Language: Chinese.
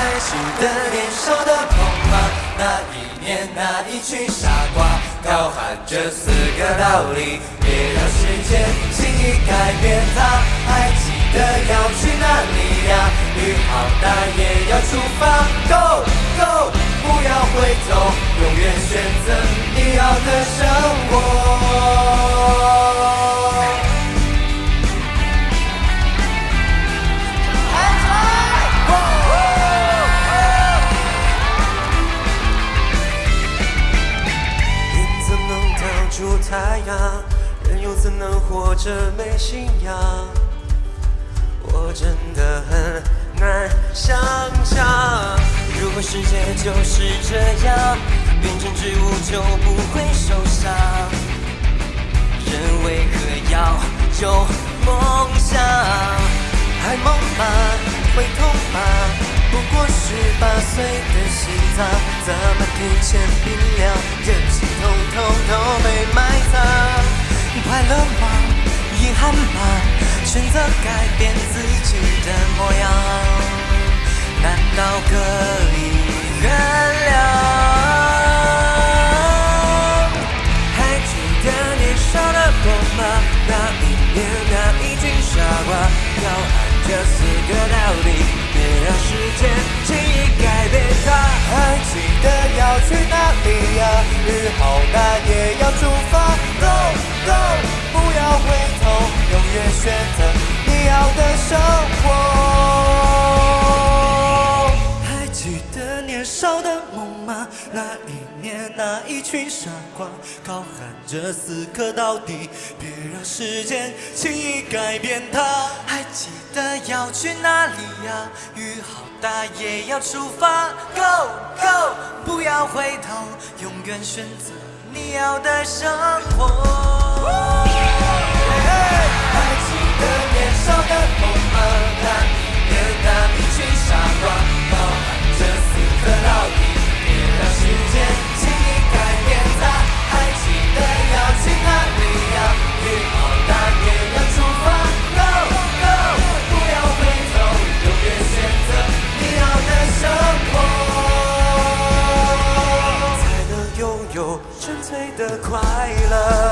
还记得年少的梦吗？那一年，那一群傻瓜，高喊着四个道理，别让时间轻易改变它。还记得要去哪里呀？雨好大也要出发，Go Go，不要回头，永远选择你要的生活。太阳？人又怎能活着没信仰？我真的很难想象，如果世界就是这样，变成植物就不会受伤。人为何要有梦想？还梦吗？会痛吗？不过十八岁的心脏，怎么提前冰凉？任性统统都被埋葬。快乐吗？遗憾吗？选择改变自己的模样，难道可以原谅？还记得年少的梦吗？那一年，那一群傻瓜，高喊着四个道理，好大也去傻瓜，高喊着死磕到底，别让时间轻易改变它，还记得要去哪里呀？雨好大，也要出发。Go Go，不要回头，永远选择你要的生活。爱情的年少的。纯粹的快乐。